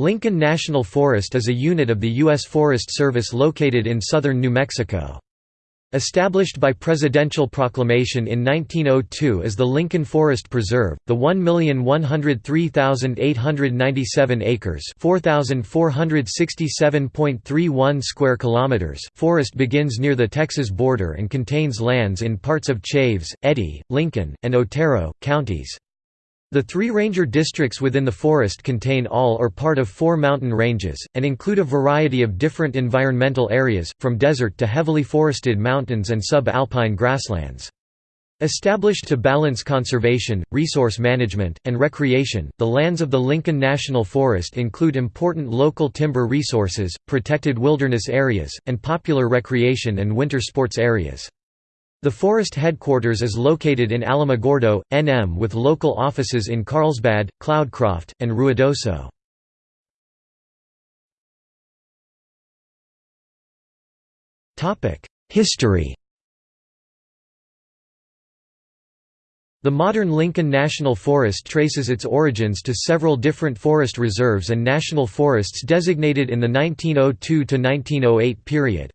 Lincoln National Forest is a unit of the U.S. Forest Service located in southern New Mexico. Established by presidential proclamation in 1902 as the Lincoln Forest Preserve, the 1,103,897 acres (4,467.31 square kilometers) forest begins near the Texas border and contains lands in parts of Chaves, Eddy, Lincoln, and Otero, counties. The three ranger districts within the forest contain all or part of four mountain ranges, and include a variety of different environmental areas, from desert to heavily forested mountains and sub-alpine grasslands. Established to balance conservation, resource management, and recreation, the lands of the Lincoln National Forest include important local timber resources, protected wilderness areas, and popular recreation and winter sports areas. The forest headquarters is located in Alamogordo, NM with local offices in Carlsbad, Cloudcroft, and Ruidoso. History The modern Lincoln National Forest traces its origins to several different forest reserves and national forests designated in the 1902–1908 period.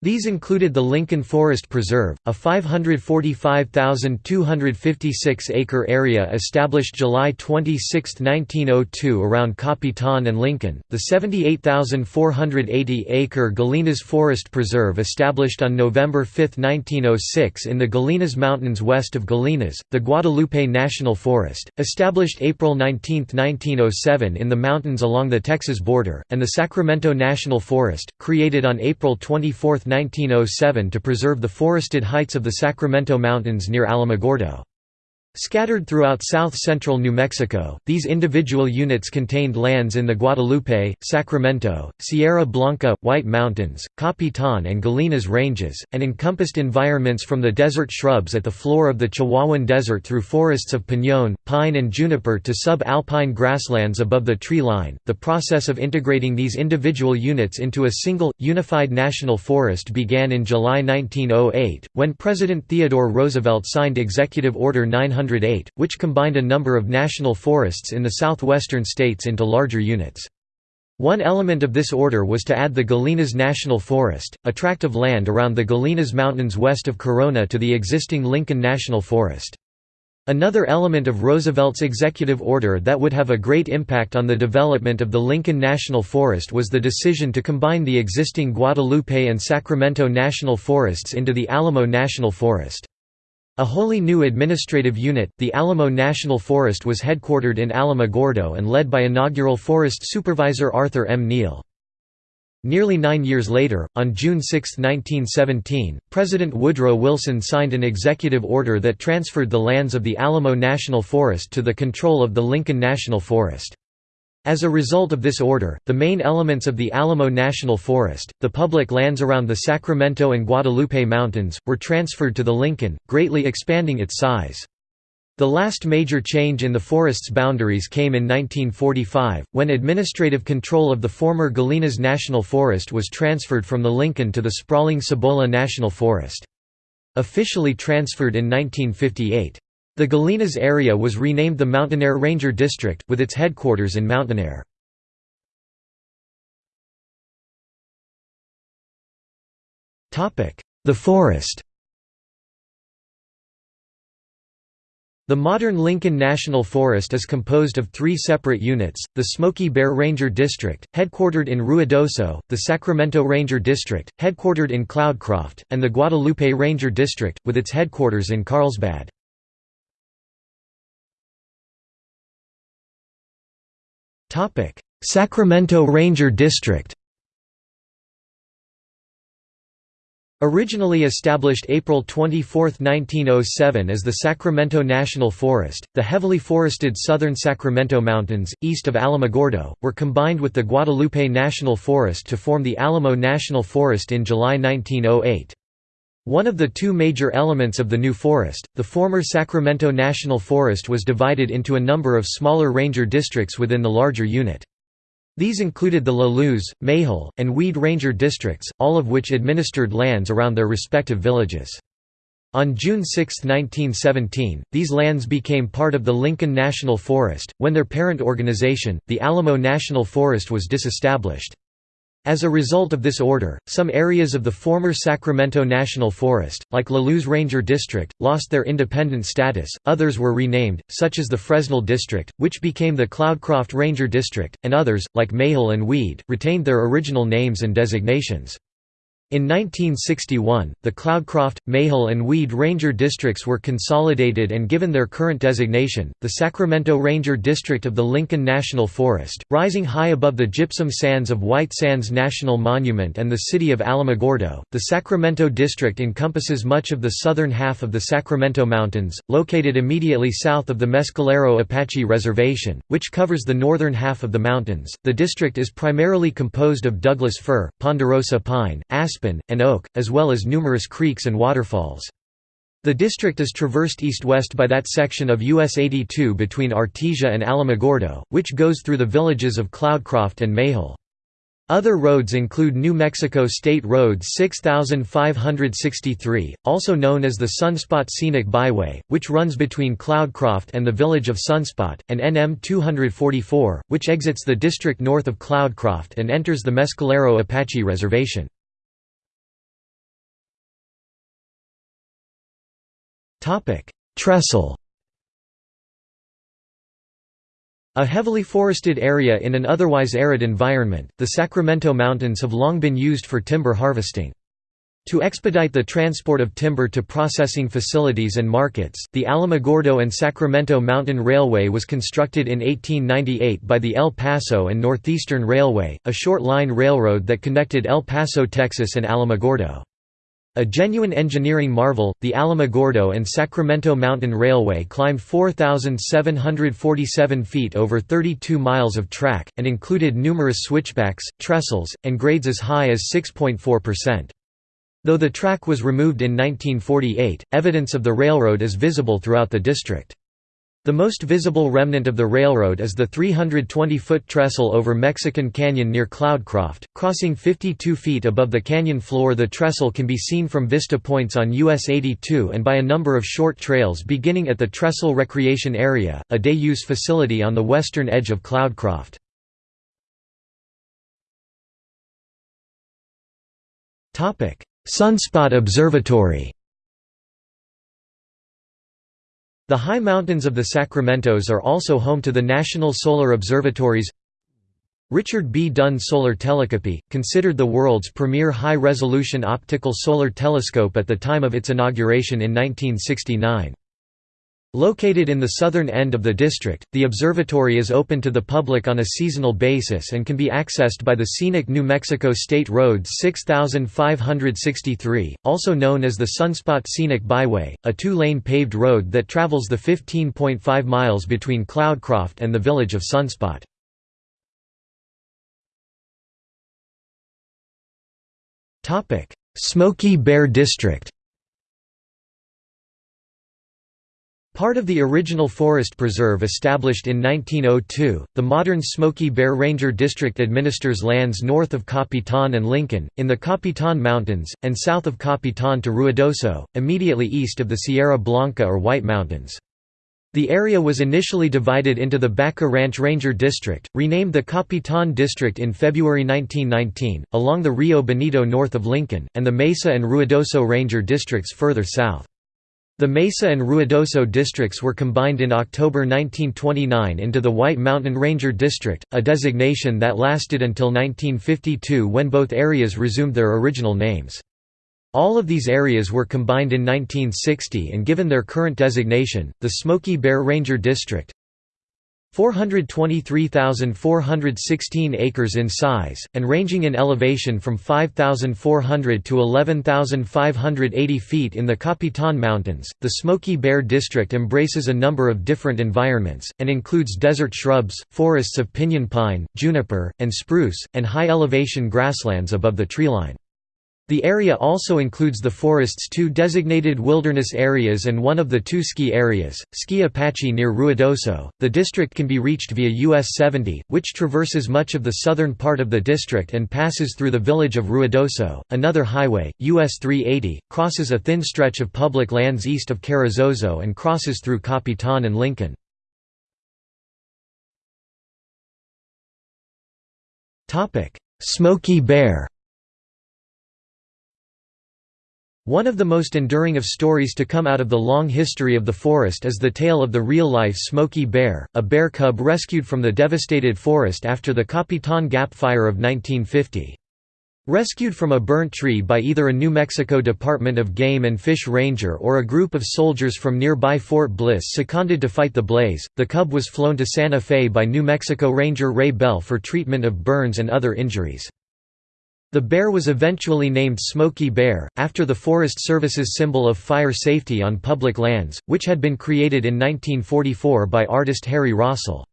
These included the Lincoln Forest Preserve, a 545,256-acre area established July 26, 1902 around Capitan and Lincoln, the 78,480-acre Gallinas Forest Preserve established on November 5, 1906 in the Gallinas Mountains west of Gallinas, the Guadalupe National Forest, established April 19, 1907 in the mountains along the Texas border, and the Sacramento National Forest, created on April 24, 1907 to preserve the forested heights of the Sacramento Mountains near Alamogordo. Scattered throughout south-central New Mexico, these individual units contained lands in the Guadalupe, Sacramento, Sierra Blanca, White Mountains, Capitan and Gallinas ranges, and encompassed environments from the desert shrubs at the floor of the Chihuahuan Desert through forests of piñón, pine and juniper to sub-alpine grasslands above the tree line. The process of integrating these individual units into a single, unified national forest began in July 1908, when President Theodore Roosevelt signed Executive Order 900 which combined a number of national forests in the southwestern states into larger units. One element of this order was to add the Gallinas National Forest, a tract of land around the Gallinas Mountains west of Corona to the existing Lincoln National Forest. Another element of Roosevelt's executive order that would have a great impact on the development of the Lincoln National Forest was the decision to combine the existing Guadalupe and Sacramento National Forests into the Alamo National Forest. A wholly new administrative unit, the Alamo National Forest was headquartered in Alamogordo and led by inaugural Forest Supervisor Arthur M. Neal. Nearly nine years later, on June 6, 1917, President Woodrow Wilson signed an executive order that transferred the lands of the Alamo National Forest to the control of the Lincoln National Forest. As a result of this order, the main elements of the Alamo National Forest, the public lands around the Sacramento and Guadalupe Mountains, were transferred to the Lincoln, greatly expanding its size. The last major change in the forest's boundaries came in 1945, when administrative control of the former Gallinas National Forest was transferred from the Lincoln to the sprawling Cibola National Forest. Officially transferred in 1958. The Gallinas area was renamed the Mountainair Ranger District, with its headquarters in Mountainair. The forest The modern Lincoln National Forest is composed of three separate units, the Smokey Bear Ranger District, headquartered in Ruidoso, the Sacramento Ranger District, headquartered in Cloudcroft, and the Guadalupe Ranger District, with its headquarters in Carlsbad. Sacramento Ranger District Originally established April 24, 1907 as the Sacramento National Forest, the heavily forested southern Sacramento Mountains, east of Alamogordo, were combined with the Guadalupe National Forest to form the Alamo National Forest in July 1908. One of the two major elements of the new forest, the former Sacramento National Forest was divided into a number of smaller ranger districts within the larger unit. These included the La Luz, and Weed Ranger districts, all of which administered lands around their respective villages. On June 6, 1917, these lands became part of the Lincoln National Forest, when their parent organization, the Alamo National Forest was disestablished. As a result of this order, some areas of the former Sacramento National Forest, like La Luz Ranger District, lost their independent status, others were renamed, such as the Fresnal District, which became the Cloudcroft Ranger District, and others, like Mayhill and Weed, retained their original names and designations. In 1961, the Cloudcroft, Mayhill and Weed Ranger districts were consolidated and given their current designation, the Sacramento Ranger District of the Lincoln National Forest, rising high above the gypsum sands of White Sands National Monument and the city of Alamogordo. The Sacramento District encompasses much of the southern half of the Sacramento Mountains, located immediately south of the Mescalero Apache Reservation, which covers the northern half of the mountains. The district is primarily composed of Douglas fir, ponderosa pine, aspen aspen, and oak, as well as numerous creeks and waterfalls. The district is traversed east-west by that section of US 82 between Artesia and Alamogordo, which goes through the villages of Cloudcroft and Mayhill. Other roads include New Mexico State Road 6563, also known as the Sunspot Scenic Byway, which runs between Cloudcroft and the village of Sunspot, and NM 244, which exits the district north of Cloudcroft and enters the Mescalero Apache Reservation. Trestle A heavily forested area in an otherwise arid environment, the Sacramento Mountains have long been used for timber harvesting. To expedite the transport of timber to processing facilities and markets, the Alamogordo and Sacramento Mountain Railway was constructed in 1898 by the El Paso and Northeastern Railway, a short line railroad that connected El Paso, Texas and Alamogordo. A genuine engineering marvel, the Alamogordo and Sacramento Mountain Railway climbed 4,747 feet over 32 miles of track, and included numerous switchbacks, trestles, and grades as high as 6.4%. Though the track was removed in 1948, evidence of the railroad is visible throughout the district. The most visible remnant of the railroad is the 320-foot trestle over Mexican Canyon near Cloudcroft, crossing 52 feet above the canyon floor the trestle can be seen from vista points on US 82 and by a number of short trails beginning at the Trestle Recreation Area, a day-use facility on the western edge of Cloudcroft. Sunspot Observatory The high mountains of the Sacramentos are also home to the National Solar Observatories Richard B. Dunn Solar Telescope, considered the world's premier high-resolution optical solar telescope at the time of its inauguration in 1969. Located in the southern end of the district, the observatory is open to the public on a seasonal basis and can be accessed by the scenic New Mexico State Road 6563, also known as the Sunspot Scenic Byway, a two-lane paved road that travels the 15.5 miles between Cloudcroft and the village of Sunspot. Smoky Bear District Part of the original forest preserve established in 1902, the modern Smokey Bear Ranger District administers lands north of Capitan and Lincoln, in the Capitan Mountains, and south of Capitan to Ruidoso, immediately east of the Sierra Blanca or White Mountains. The area was initially divided into the Baca Ranch Ranger District, renamed the Capitan District in February 1919, along the Rio Bonito north of Lincoln, and the Mesa and Ruidoso Ranger Districts further south. The Mesa and Ruidoso districts were combined in October 1929 into the White Mountain Ranger District, a designation that lasted until 1952 when both areas resumed their original names. All of these areas were combined in 1960 and given their current designation, the Smokey Bear Ranger District, 423,416 acres in size, and ranging in elevation from 5,400 to 11,580 feet in the Capitan Mountains. The Smokey Bear District embraces a number of different environments, and includes desert shrubs, forests of pinyon pine, juniper, and spruce, and high elevation grasslands above the treeline. The area also includes the forest's two designated wilderness areas and one of the two ski areas, Ski Apache near Ruidoso. The district can be reached via US 70, which traverses much of the southern part of the district and passes through the village of Ruidoso. Another highway, US 380, crosses a thin stretch of public lands east of Carrizozo and crosses through Capitan and Lincoln. Smokey Bear One of the most enduring of stories to come out of the long history of the forest is the tale of the real-life Smokey Bear, a bear cub rescued from the devastated forest after the Capitan Gap Fire of 1950. Rescued from a burnt tree by either a New Mexico Department of Game and Fish ranger or a group of soldiers from nearby Fort Bliss seconded to fight the blaze, the cub was flown to Santa Fe by New Mexico Ranger Ray Bell for treatment of burns and other injuries. The bear was eventually named Smokey Bear, after the Forest Service's symbol of fire safety on public lands, which had been created in 1944 by artist Harry Rossoll.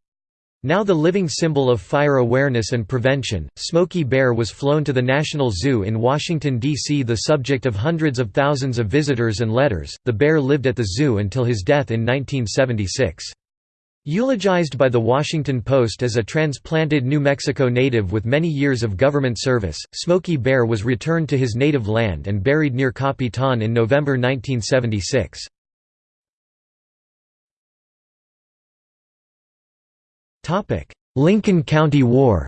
Now the living symbol of fire awareness and prevention, Smokey Bear was flown to the National Zoo in Washington, D.C. The subject of hundreds of thousands of visitors and letters, the bear lived at the zoo until his death in 1976. Eulogized by The Washington Post as a transplanted New Mexico native with many years of government service, Smokey Bear was returned to his native land and buried near Capitan in November 1976. Lincoln County War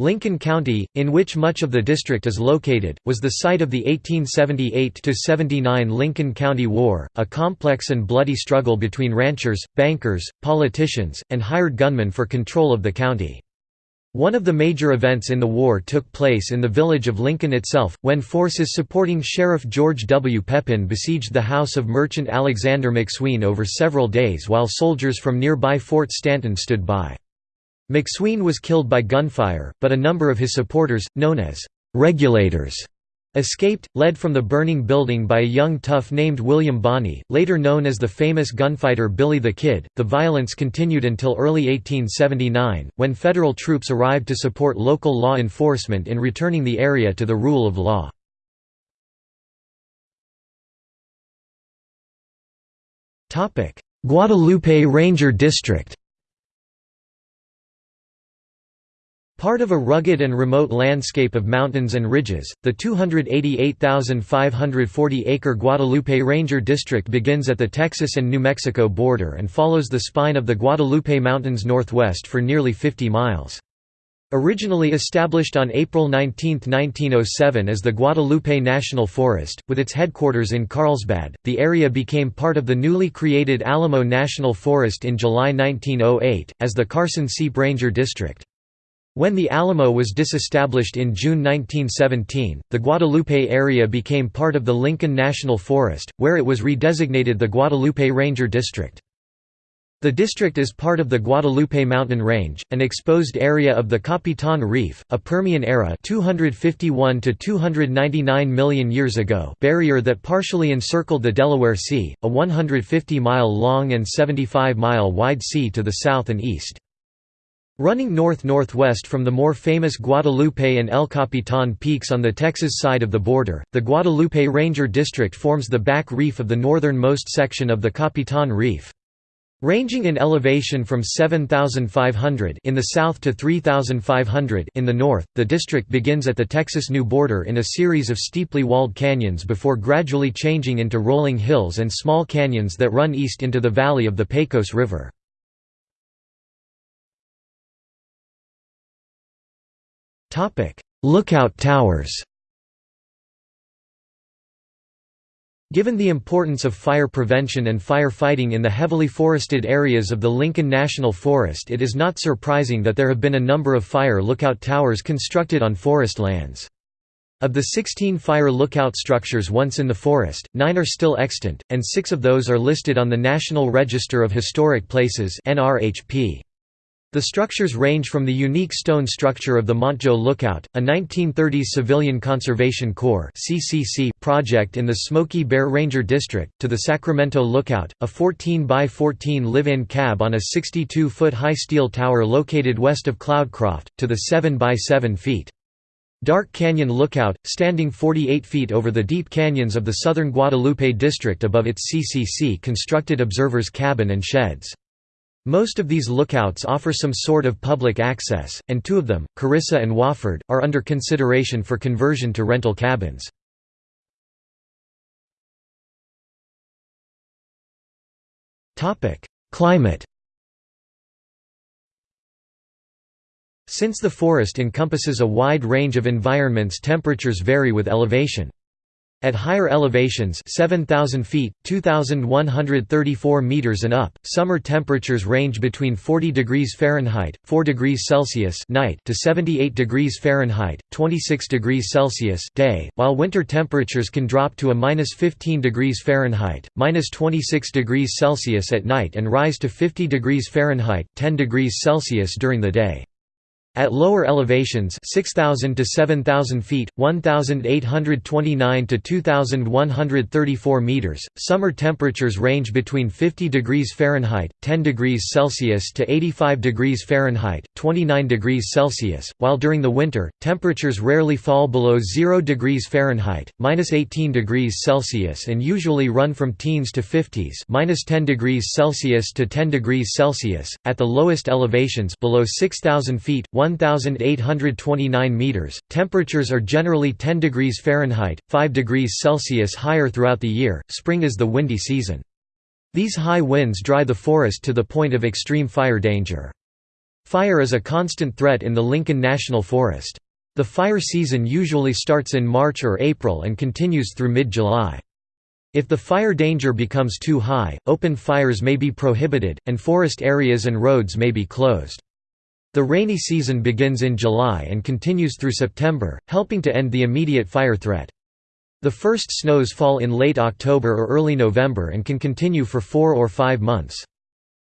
Lincoln County, in which much of the district is located, was the site of the 1878–79 Lincoln County War, a complex and bloody struggle between ranchers, bankers, politicians, and hired gunmen for control of the county. One of the major events in the war took place in the village of Lincoln itself, when forces supporting Sheriff George W. Peppin besieged the house of merchant Alexander McSween over several days while soldiers from nearby Fort Stanton stood by. McSween was killed by gunfire, but a number of his supporters, known as «regulators», escaped, led from the burning building by a young tough named William Bonney, later known as the famous gunfighter Billy the Kid. The violence continued until early 1879, when federal troops arrived to support local law enforcement in returning the area to the rule of law. Guadalupe Ranger District Part of a rugged and remote landscape of mountains and ridges, the 288,540-acre Guadalupe Ranger District begins at the Texas and New Mexico border and follows the spine of the Guadalupe Mountains northwest for nearly 50 miles. Originally established on April 19, 1907 as the Guadalupe National Forest, with its headquarters in Carlsbad, the area became part of the newly created Alamo National Forest in July 1908, as the Carson Seep Ranger District. When the Alamo was disestablished in June 1917, the Guadalupe area became part of the Lincoln National Forest, where it was redesignated the Guadalupe Ranger District. The district is part of the Guadalupe Mountain Range, an exposed area of the Capitan Reef, a Permian era 251 to 299 million years ago barrier that partially encircled the Delaware Sea, a 150-mile long and 75-mile wide sea to the south and east. Running north-northwest from the more famous Guadalupe and El Capitan peaks on the Texas side of the border, the Guadalupe Ranger District forms the back reef of the northernmost section of the Capitan Reef. Ranging in elevation from 7,500 in the south to 3,500 in the north, the district begins at the Texas-New border in a series of steeply walled canyons before gradually changing into rolling hills and small canyons that run east into the valley of the Pecos River. Lookout towers Given the importance of fire prevention and firefighting in the heavily forested areas of the Lincoln National Forest it is not surprising that there have been a number of fire lookout towers constructed on forest lands. Of the 16 fire lookout structures once in the forest, nine are still extant, and six of those are listed on the National Register of Historic Places NRHP. The structures range from the unique stone structure of the Monjeau Lookout, a 1930s Civilian Conservation Corps project in the Smokey Bear Ranger District, to the Sacramento Lookout, a 14 by 14 live-in cab on a 62-foot high steel tower located west of Cloudcroft, to the 7 by 7 feet. Dark Canyon Lookout, standing 48 feet over the deep canyons of the southern Guadalupe district above its CCC constructed observer's cabin and sheds. Most of these lookouts offer some sort of public access, and two of them, Carissa and Wofford, are under consideration for conversion to rental cabins. Climate Since the forest encompasses a wide range of environments temperatures vary with elevation. At higher elevations 7,000 feet, 2,134 meters and up, summer temperatures range between 40 degrees Fahrenheit, 4 degrees Celsius night to 78 degrees Fahrenheit, 26 degrees Celsius day, while winter temperatures can drop to a minus 15 degrees Fahrenheit, minus 26 degrees Celsius at night and rise to 50 degrees Fahrenheit, 10 degrees Celsius during the day. At lower elevations 6,000 to 7,000 feet, 1,829 to 2,134 meters, summer temperatures range between 50 degrees Fahrenheit, 10 degrees Celsius to 85 degrees Fahrenheit, 29 degrees Celsius, while during the winter, temperatures rarely fall below 0 degrees Fahrenheit, minus 18 degrees Celsius and usually run from teens to 50s minus 10 degrees Celsius to 10 degrees Celsius. At the lowest elevations below 6,000 feet, 1,829 meters. Temperatures are generally 10 degrees Fahrenheit, 5 degrees Celsius higher throughout the year. Spring is the windy season. These high winds dry the forest to the point of extreme fire danger. Fire is a constant threat in the Lincoln National Forest. The fire season usually starts in March or April and continues through mid-July. If the fire danger becomes too high, open fires may be prohibited, and forest areas and roads may be closed. The rainy season begins in July and continues through September, helping to end the immediate fire threat. The first snows fall in late October or early November and can continue for four or five months.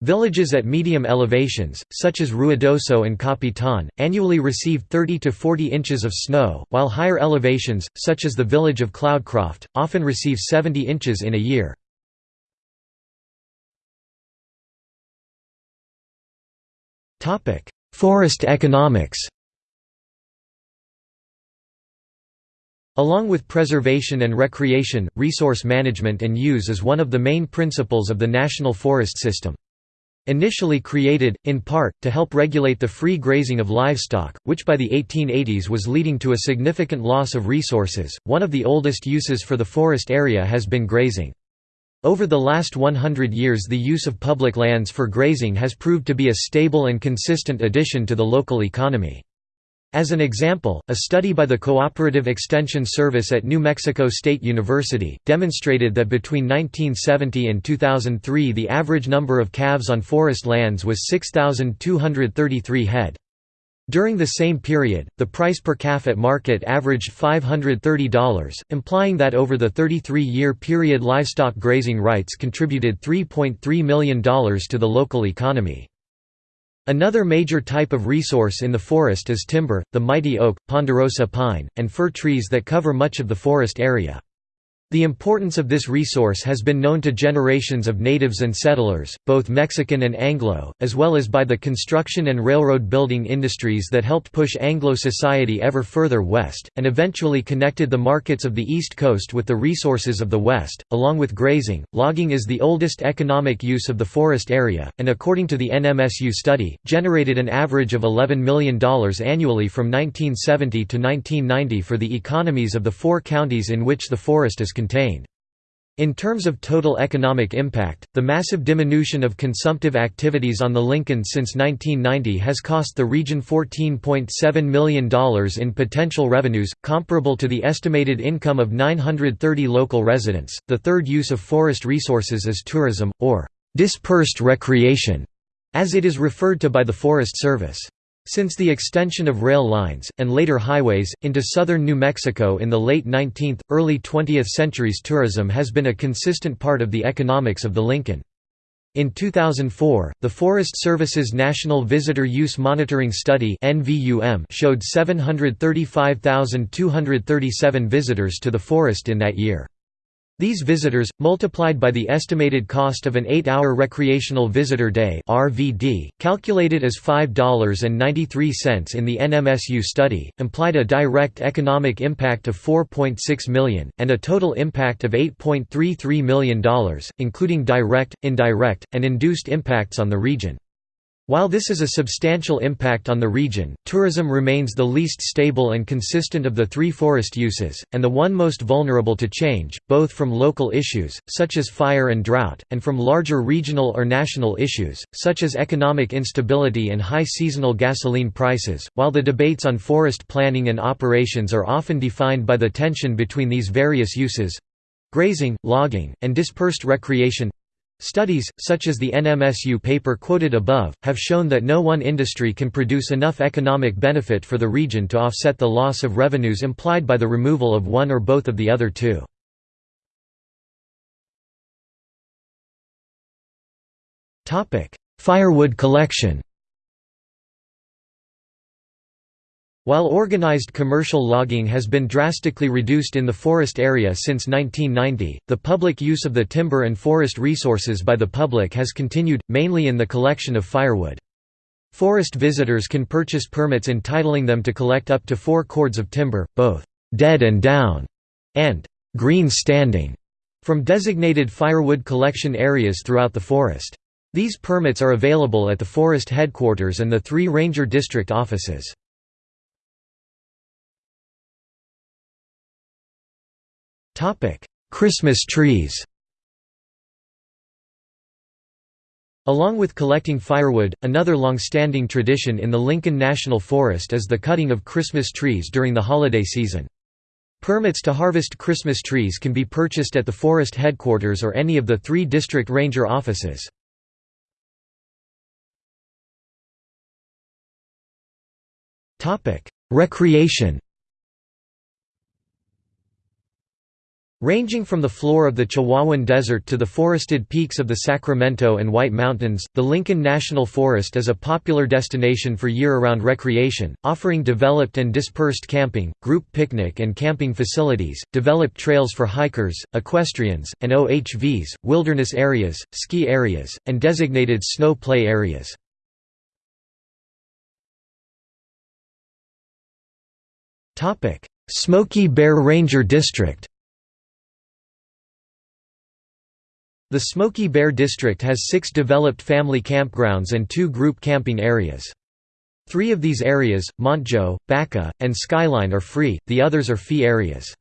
Villages at medium elevations, such as Ruidoso and Capitan, annually receive 30 to 40 inches of snow, while higher elevations, such as the village of Cloudcroft, often receive 70 inches in a year. Forest economics Along with preservation and recreation, resource management and use is one of the main principles of the national forest system. Initially created, in part, to help regulate the free grazing of livestock, which by the 1880s was leading to a significant loss of resources, one of the oldest uses for the forest area has been grazing. Over the last 100 years the use of public lands for grazing has proved to be a stable and consistent addition to the local economy. As an example, a study by the Cooperative Extension Service at New Mexico State University, demonstrated that between 1970 and 2003 the average number of calves on forest lands was 6,233 head. During the same period, the price per calf at market averaged $530, implying that over the 33-year period livestock grazing rights contributed $3.3 million to the local economy. Another major type of resource in the forest is timber, the mighty oak, ponderosa pine, and fir trees that cover much of the forest area. The importance of this resource has been known to generations of natives and settlers, both Mexican and Anglo, as well as by the construction and railroad building industries that helped push Anglo society ever further west, and eventually connected the markets of the East Coast with the resources of the West. Along with grazing, logging is the oldest economic use of the forest area, and according to the NMSU study, generated an average of $11 million annually from 1970 to 1990 for the economies of the four counties in which the forest is In terms of total economic impact, the massive diminution of consumptive activities on the Lincoln since 1990 has cost the region $14.7 million in potential revenues, comparable to the estimated income of 930 local residents. The third use of forest resources is tourism, or dispersed recreation, as it is referred to by the Forest Service. Since the extension of rail lines, and later highways, into southern New Mexico in the late 19th, early 20th centuries tourism has been a consistent part of the economics of the Lincoln. In 2004, the Forest Service's National Visitor Use Monitoring Study showed 735,237 visitors to the forest in that year. These visitors, multiplied by the estimated cost of an 8-hour recreational visitor day (RVD), calculated as $5.93 in the NMSU study, implied a direct economic impact of 4.6 million, and a total impact of $8.33 million, including direct, indirect, and induced impacts on the region. While this is a substantial impact on the region, tourism remains the least stable and consistent of the three forest uses, and the one most vulnerable to change, both from local issues, such as fire and drought, and from larger regional or national issues, such as economic instability and high seasonal gasoline prices. While the debates on forest planning and operations are often defined by the tension between these various uses grazing, logging, and dispersed recreation Studies, such as the NMSU paper quoted above, have shown that no one industry can produce enough economic benefit for the region to offset the loss of revenues implied by the removal of one or both of the other two. Firewood collection While organized commercial logging has been drastically reduced in the forest area since 1990, the public use of the timber and forest resources by the public has continued, mainly in the collection of firewood. Forest visitors can purchase permits entitling them to collect up to four cords of timber, both «dead and down» and «green standing» from designated firewood collection areas throughout the forest. These permits are available at the forest headquarters and the three ranger district offices. Christmas trees Along with collecting firewood, another long-standing tradition in the Lincoln National Forest is the cutting of Christmas trees during the holiday season. Permits to harvest Christmas trees can be purchased at the forest headquarters or any of the three district ranger offices. Recreation Ranging from the floor of the Chihuahuan Desert to the forested peaks of the Sacramento and White Mountains, the Lincoln National Forest is a popular destination for year-round recreation, offering developed and dispersed camping, group picnic and camping facilities, developed trails for hikers, equestrians, and OHVs, wilderness areas, ski areas, and designated snow play areas. Smokey Bear Ranger District The Smokey Bear District has six developed family campgrounds and two group camping areas. Three of these areas, Monjeau, Baca, and Skyline are free, the others are fee areas.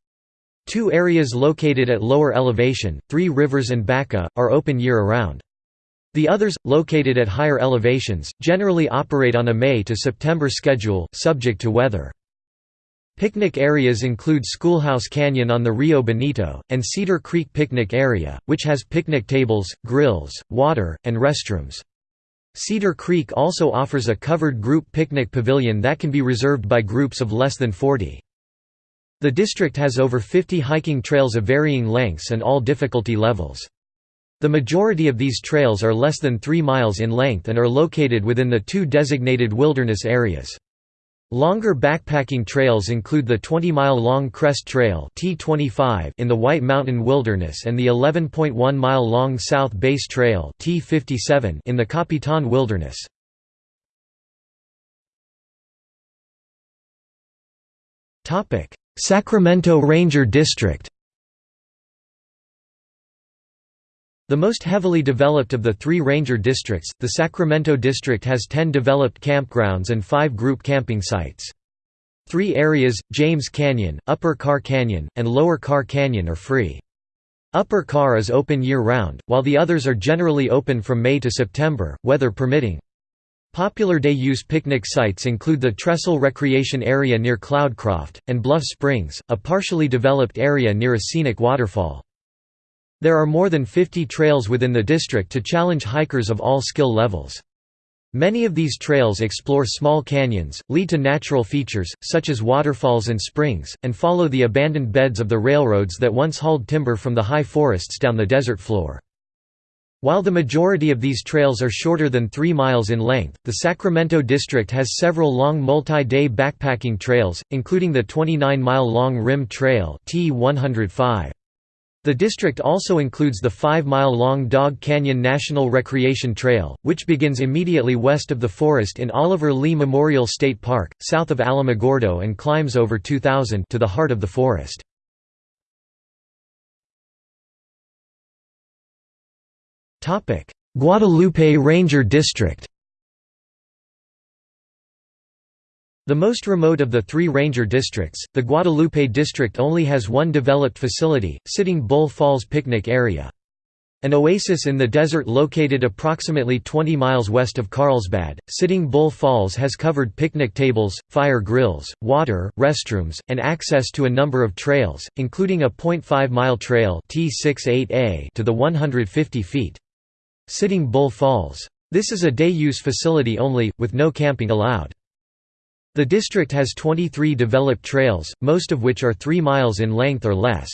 Two areas located at lower elevation, Three Rivers and Baca, are open year-round. The others, located at higher elevations, generally operate on a May to September schedule, subject to weather. Picnic areas include Schoolhouse Canyon on the Rio Bonito, and Cedar Creek Picnic Area, which has picnic tables, grills, water, and restrooms. Cedar Creek also offers a covered group picnic pavilion that can be reserved by groups of less than 40. The district has over 50 hiking trails of varying lengths and all difficulty levels. The majority of these trails are less than 3 miles in length and are located within the two designated wilderness areas. Longer backpacking trails include the 20-mile-long Crest Trail T25 in the White Mountain Wilderness and the 11.1-mile-long South Base Trail T57 in the Capitan Wilderness. Sacramento Ranger District The most heavily developed of the three ranger districts, the Sacramento District has 10 developed campgrounds and 5 group camping sites. Three areas, James Canyon, Upper Karr Canyon, and Lower Karr Canyon are free. Upper Karr is open year-round, while the others are generally open from May to September, weather permitting. Popular day-use picnic sites include the Trestle Recreation Area near Cloudcroft, and Bluff Springs, a partially developed area near a scenic waterfall. There are more than 50 trails within the district to challenge hikers of all skill levels. Many of these trails explore small canyons, lead to natural features, such as waterfalls and springs, and follow the abandoned beds of the railroads that once hauled timber from the high forests down the desert floor. While the majority of these trails are shorter than 3 miles in length, the Sacramento district has several long multi-day backpacking trails, including the 29-mile-long Rim Trail T105. The district also includes the five-mile-long Dog Canyon National Recreation Trail, which begins immediately west of the forest in Oliver Lee Memorial State Park, south of Alamogordo and climbs over 2,000 to the heart of the forest. Guadalupe Ranger District The most remote of the three ranger districts, the Guadalupe district only has one developed facility, Sitting Bull Falls Picnic Area. An oasis in the desert located approximately 20 miles west of Carlsbad, Sitting Bull Falls has covered picnic tables, fire grills, water, restrooms, and access to a number of trails, including a 0.5-mile trail T68A to the 150 feet. Sitting Bull Falls. This is a day-use facility only, with no camping allowed. The district has 23 developed trails, most of which are 3 miles in length or less.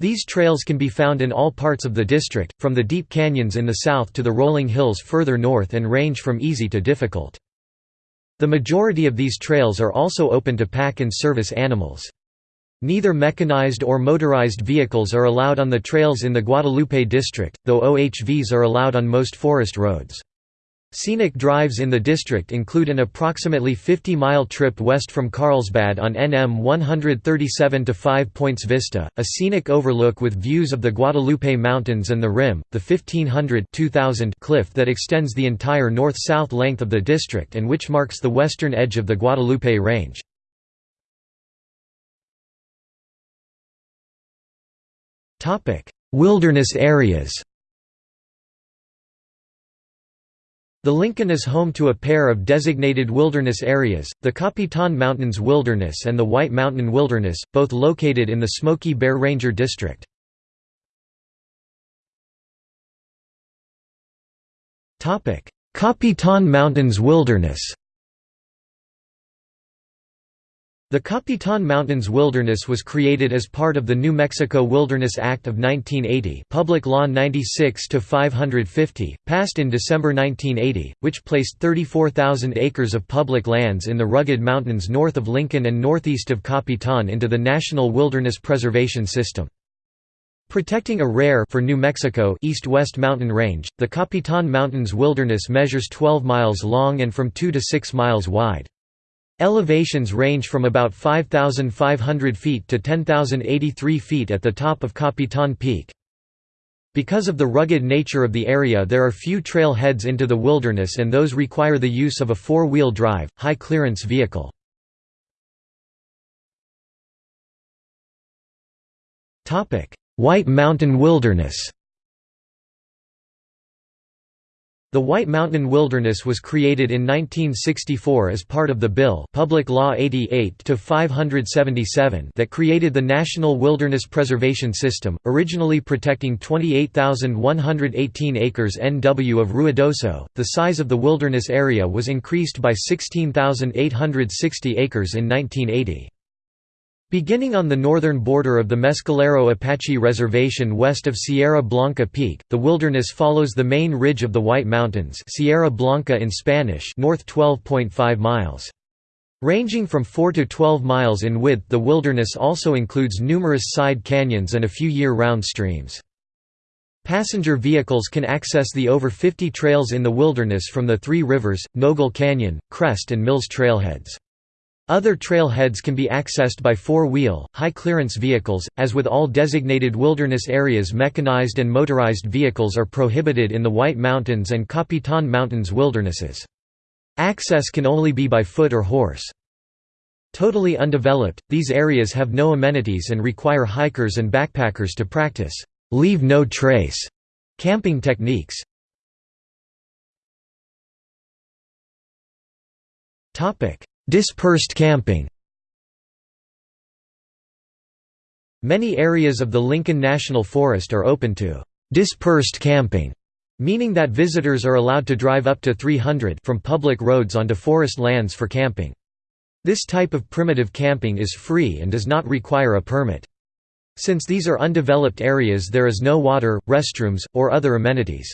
These trails can be found in all parts of the district, from the deep canyons in the south to the rolling hills further north and range from easy to difficult. The majority of these trails are also open to pack and service animals. Neither mechanized or motorized vehicles are allowed on the trails in the Guadalupe district, though OHVs are allowed on most forest roads. Scenic drives in the district include an approximately 50-mile trip west from Carlsbad on NM 137 to Five Points Vista, a scenic overlook with views of the Guadalupe Mountains and the Rim, the 1500 2000 cliff that extends the entire north-south length of the district and which marks the western edge of the Guadalupe Range. Wilderness areas The Lincoln is home to a pair of designated wilderness areas, the Capitan Mountains Wilderness and the White Mountain Wilderness, both located in the Smokey Bear Ranger District. Capitan Mountains Wilderness The Capitan Mountains Wilderness was created as part of the New Mexico Wilderness Act of 1980 Public Law 96-550, passed in December 1980, which placed 34,000 acres of public lands in the rugged mountains north of Lincoln and northeast of Capitan into the National Wilderness Preservation System. Protecting a rare for New Mexico east-west mountain range, the Capitan Mountains Wilderness measures 12 miles long and from 2 to 6 miles wide. Elevations range from about 5,500 feet to 10,083 feet at the top of Capitan Peak. Because of the rugged nature of the area there are few trail heads into the wilderness and those require the use of a four-wheel drive, high-clearance vehicle. White Mountain Wilderness The White Mountain Wilderness was created in 1964 as part of the bill Public Law 88-577 that created the National Wilderness Preservation System, originally protecting 28,118 acres NW of Ruidoso. The size of the wilderness area was increased by 16,860 acres in 1980. Beginning on the northern border of the Mescalero Apache Reservation west of Sierra Blanca Peak, the wilderness follows the main ridge of the White Mountains Sierra Blanca in Spanish north 12.5 miles. Ranging from 4 to 12 miles in width the wilderness also includes numerous side canyons and a few year-round streams. Passenger vehicles can access the over 50 trails in the wilderness from the Three Rivers, Nogal Canyon, Crest and Mills trailheads. Other trailheads can be accessed by four-wheel, high-clearance vehicles. As with all designated wilderness areas mechanized and motorized vehicles are prohibited in the White Mountains and Capitan Mountains wildernesses. Access can only be by foot or horse. Totally undeveloped, these areas have no amenities and require hikers and backpackers to practice leave no trace camping techniques. Topic: Dispersed camping Many areas of the Lincoln National Forest are open to «dispersed camping», meaning that visitors are allowed to drive up to 300 from public roads onto forest lands for camping. This type of primitive camping is free and does not require a permit. Since these are undeveloped areas there is no water, restrooms, or other amenities.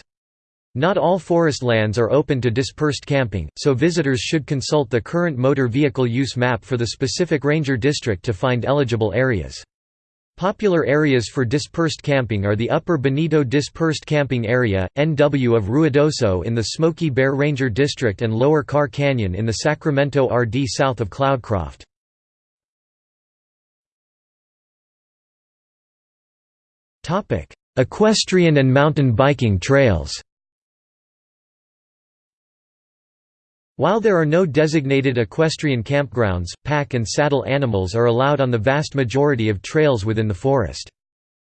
Not all forest lands are open to dispersed camping, so visitors should consult the current motor vehicle use map for the specific ranger district to find eligible areas. Popular areas for dispersed camping are the Upper Bonito Dispersed Camping Area, NW of Ruidoso in the Smokey Bear Ranger District and Lower Karr Canyon in the Sacramento RD south of Cloudcroft. Equestrian and mountain biking trails While there are no designated equestrian campgrounds, pack and saddle animals are allowed on the vast majority of trails within the forest.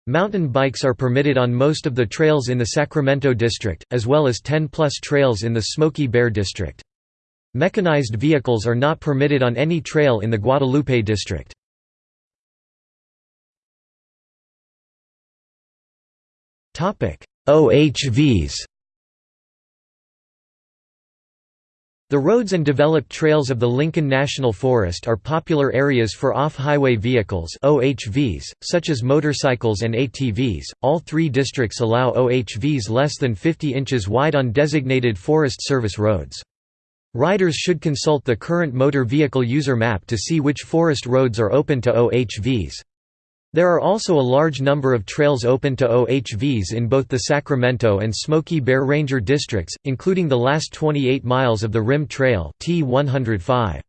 Mountain bikes are permitted on most of the trails in the Sacramento district, as well as 10-plus trails in the Smokey Bear district. Mechanized vehicles are not permitted on any trail in the Guadalupe district. OHVs The roads and developed trails of the Lincoln National Forest are popular areas for off-highway vehicles (OHVs), such as motorcycles and ATVs. All three districts allow OHVs less than 50 inches wide on designated Forest Service roads. Riders should consult the current motor vehicle user map to see which forest roads are open to OHVs. There are also a large number of trails open to OHVs in both the Sacramento and Smokey Bear Ranger districts, including the last 28 miles of the Rim Trail T105.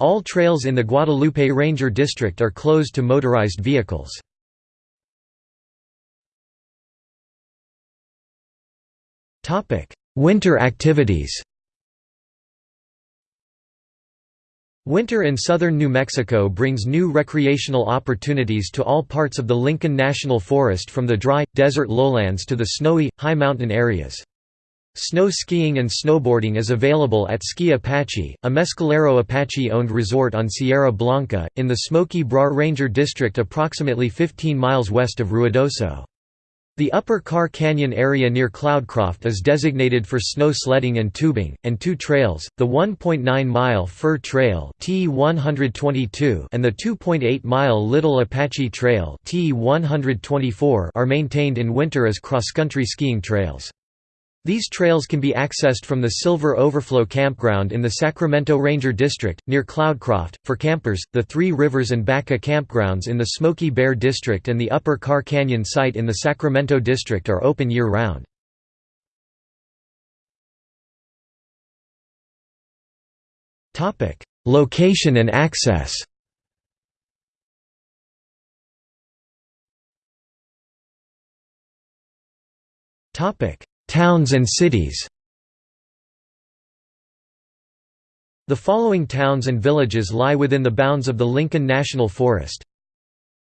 All trails in the Guadalupe Ranger District are closed to motorized vehicles. Winter activities Winter in southern New Mexico brings new recreational opportunities to all parts of the Lincoln National Forest from the dry, desert lowlands to the snowy, high mountain areas. Snow skiing and snowboarding is available at Ski Apache, a Mescalero Apache-owned resort on Sierra Blanca, in the Smokey Bear Ranger District approximately 15 miles west of Ruidoso. The Upper Karr Canyon area near Cloudcroft is designated for snow sledding and tubing, and two trails, the 1.9-mile Fir Trail T122 and the 2.8-mile Little Apache Trail T124 are maintained in winter as cross-country skiing trails. These trails can be accessed from the Silver Overflow Campground in the Sacramento Ranger District, near Cloudcroft. For campers, the Three Rivers and Baca campgrounds in the Smokey Bear District and the Upper Karr Canyon site in the Sacramento District are open year round. Location and access Topic Towns and cities. The following towns and villages lie within the bounds of the Lincoln National Forest.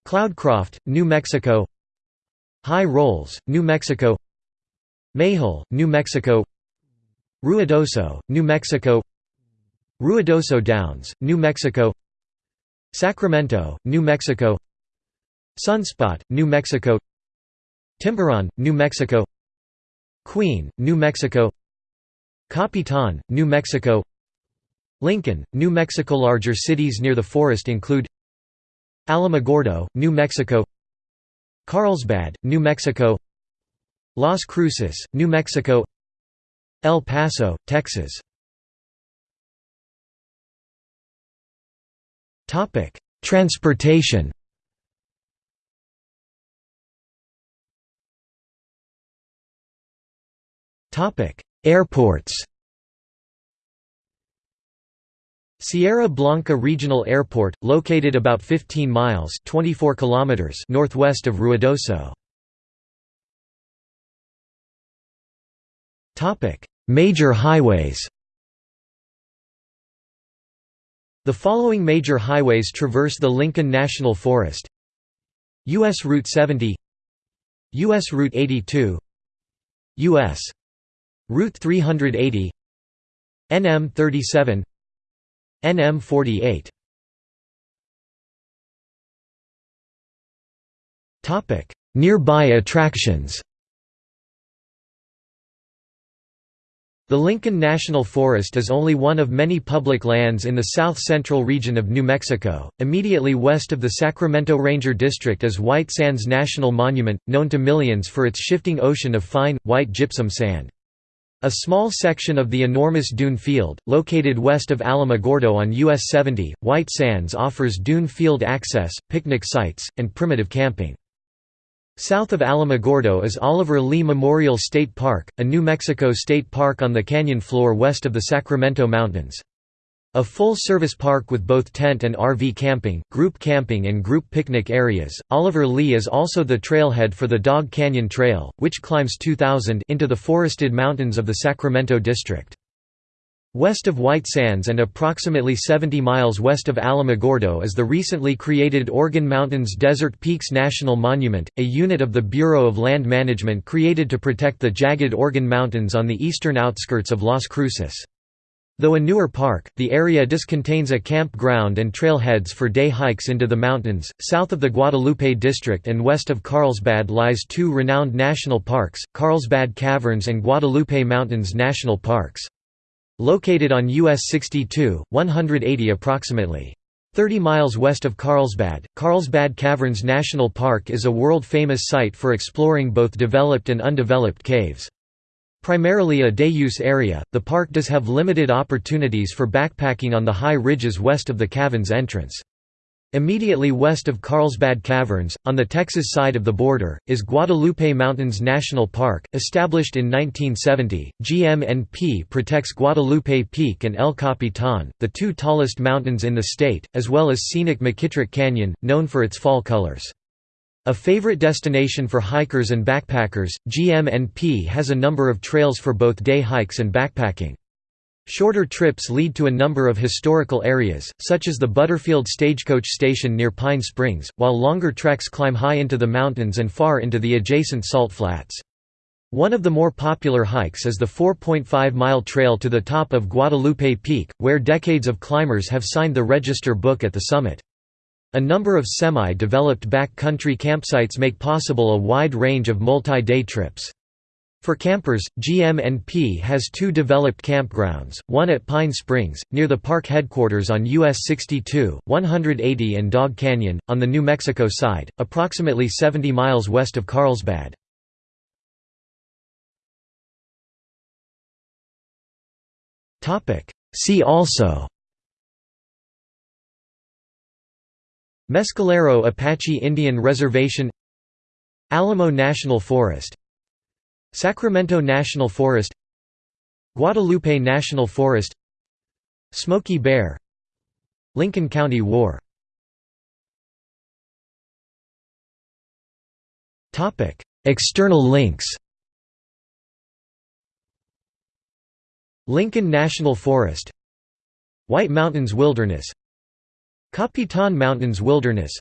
Cloudcroft, New Mexico. High Rolls, New Mexico. Mayhill, New Mexico. Ruidoso, New Mexico. Ruidoso Downs, New Mexico. Sacramento, New Mexico. Sunspot, New Mexico. Timberon, New Mexico Queen, New Mexico Capitan, New Mexico Lincoln, New Mexico Larger cities near the forest include Alamogordo, New Mexico Carlsbad, New Mexico Las Cruces, New Mexico El Paso, Texas Transportation Airports Sierra Blanca Regional Airport, located about 15 miles 24 kilometers northwest of Ruidoso. Topic: Major highways The following major highways traverse the Lincoln National Forest U.S. Route 70 U.S. Route 82 U.S. Route 380 NM 37 NM 48 Topic. Nearby attractions. The Lincoln National Forest is only one of many public lands in the south-central region of New Mexico. Immediately west of the Sacramento Ranger District is White Sands National Monument, known to millions for its shifting ocean of fine, white gypsum sand. A small section of the enormous Dune Field, located west of Alamogordo on US 70, White Sands offers dune field access, picnic sites, and primitive camping. South of Alamogordo is Oliver Lee Memorial State Park, a New Mexico state park on the canyon floor west of the Sacramento Mountains. A full-service park with both tent and RV camping, group camping and group picnic areas, Oliver Lee is also the trailhead for the Dog Canyon Trail, which climbs 2,000 into the forested mountains of the Sacramento district. West of White Sands and approximately 70 miles west of Alamogordo is the recently created Organ Mountains Desert Peaks National Monument, a unit of the Bureau of Land Management created to protect the jagged Organ Mountains on the eastern outskirts of Las Cruces. Though a newer park, the area just contains a campground and trailheads for day hikes into the mountains. South of the Guadalupe district and west of Carlsbad lies two renowned national parks, Carlsbad Caverns and Guadalupe Mountains National Parks. Located on US 62, 180 approximately 30 miles west of Carlsbad, Carlsbad Caverns National Park is a world-famous site for exploring both developed and undeveloped caves. Primarily a day-use area, the park does have limited opportunities for backpacking on the high ridges west of the caverns entrance. Immediately west of Carlsbad Caverns, on the Texas side of the border, is Guadalupe Mountains National Park. Established in 1970, GMNP protects Guadalupe Peak and El Capitan, the two tallest mountains in the state, as well as scenic McKittrick Canyon, known for its fall colors. A favorite destination for hikers and backpackers, GMNP has a number of trails for both day hikes and backpacking. Shorter trips lead to a number of historical areas, such as the Butterfield Stagecoach Station near Pine Springs, while longer treks climb high into the mountains and far into the adjacent salt flats. One of the more popular hikes is the 4.5-mile trail to the top of Guadalupe Peak, where decades of climbers have signed the register book at the summit. A number of semi-developed backcountry campsites make possible a wide range of multi-day trips. For campers, GMNP has two developed campgrounds, one at Pine Springs, near the park headquarters on US 62, 180 and Dog Canyon, on the New Mexico side, approximately 70 miles west of Carlsbad. See also Mescalero Apache Indian Reservation Alamo National Forest Sacramento National Forest Guadalupe National Forest Smokey Bear Lincoln County War. External links. Lincoln National Forest White Mountains Wilderness Capitan Mountains Wilderness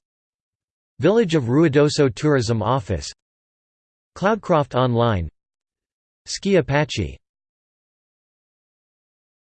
Village of Ruidoso Tourism Office Cloudcroft Online Ski Apache